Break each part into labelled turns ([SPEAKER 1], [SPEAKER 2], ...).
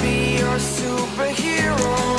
[SPEAKER 1] Be your? Superhero.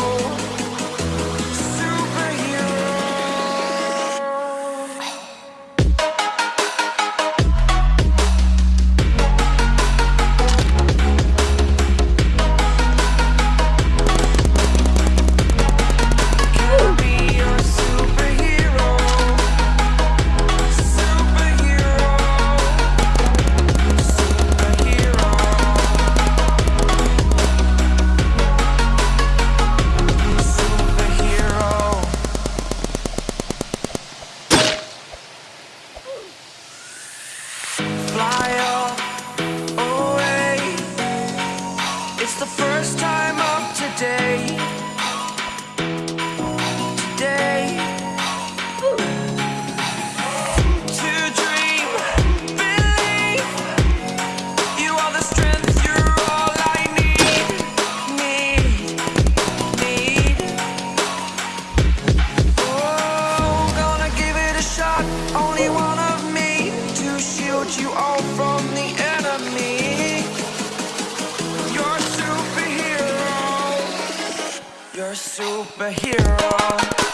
[SPEAKER 1] Superhero.